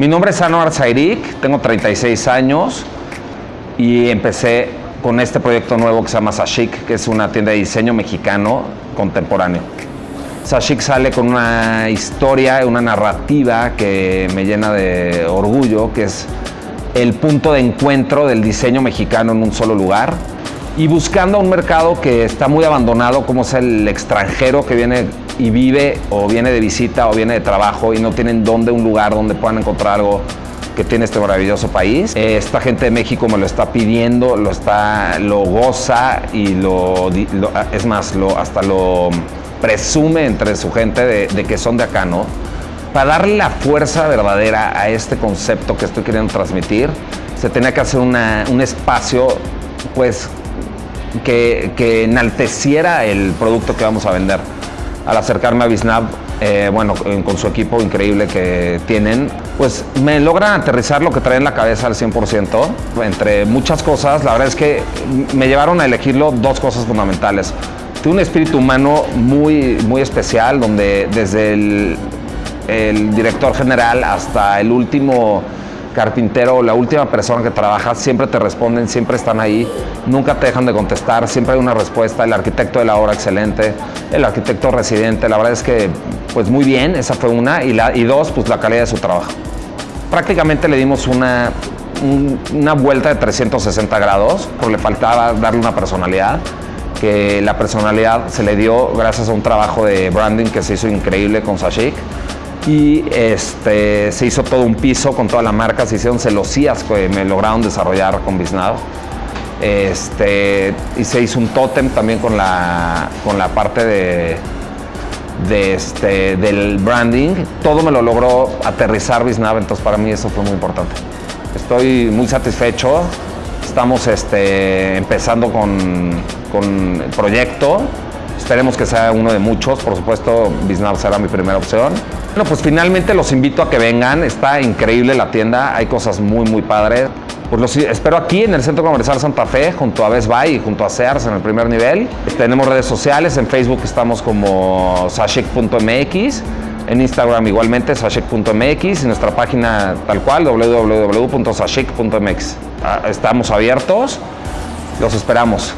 Mi nombre es Anwar Zairik, tengo 36 años y empecé con este proyecto nuevo que se llama Sashik, que es una tienda de diseño mexicano contemporáneo. Sashik sale con una historia, una narrativa que me llena de orgullo, que es el punto de encuentro del diseño mexicano en un solo lugar y buscando un mercado que está muy abandonado, como es el extranjero que viene y vive o viene de visita o viene de trabajo y no tienen dónde un lugar donde puedan encontrar algo que tiene este maravilloso país. Esta gente de México me lo está pidiendo, lo, está, lo goza y lo, es más, lo, hasta lo presume entre su gente de, que son de acá, ¿no? Para darle la fuerza verdadera a este concepto que estoy queriendo transmitir, se tenía que hacer un espacio pues que, que, enalteciera el producto que vamos a vender. Al acercarme a Bisnab, eh, bueno, con su equipo increíble que tienen, pues me logran aterrizar lo que traen en la cabeza al 100%. Entre muchas cosas, la verdad es que me llevaron a elegirlo dos cosas fundamentales. Tiene un espíritu humano muy, muy especial, donde desde el director general hasta el último carpintero, la última persona que trabaja, siempre te responden, siempre están ahí, nunca te dejan de contestar, siempre hay una respuesta, el arquitecto de la obra excelente, el arquitecto residente, la verdad es que pues muy bien, esa fue una, y, la, y dos, pues la calidad de su trabajo. Prácticamente le dimos una, una vuelta de 360 grados, porque le faltaba darle una personalidad, que la personalidad se le dio gracias a un trabajo de branding que se hizo increíble con Sashik y este, se hizo todo un piso con toda la marca, se hicieron celosías que me lograron desarrollar con Biznado. Este, y se hizo un tótem también con la, con la parte de este, del branding. Todo me lo logró aterrizar Biznav, entonces para mí eso fue muy importante. Estoy muy satisfecho. Estamos este, empezando con, con el proyecto. Esperemos que sea uno de muchos. Por supuesto, Biznav será mi primera opción. Bueno, pues finalmente los invito a que vengan. Está increíble la tienda. Hay cosas muy, muy padres. Pues los espero aquí en el Centro Comercial Santa Fe, junto a Best Buy y junto a Sears en el primer nivel. Tenemos redes sociales. En Facebook estamos como sashik.mx. En Instagram igualmente sashik.mx y nuestra página tal cual www.sashik.mx. Estamos abiertos. Los esperamos.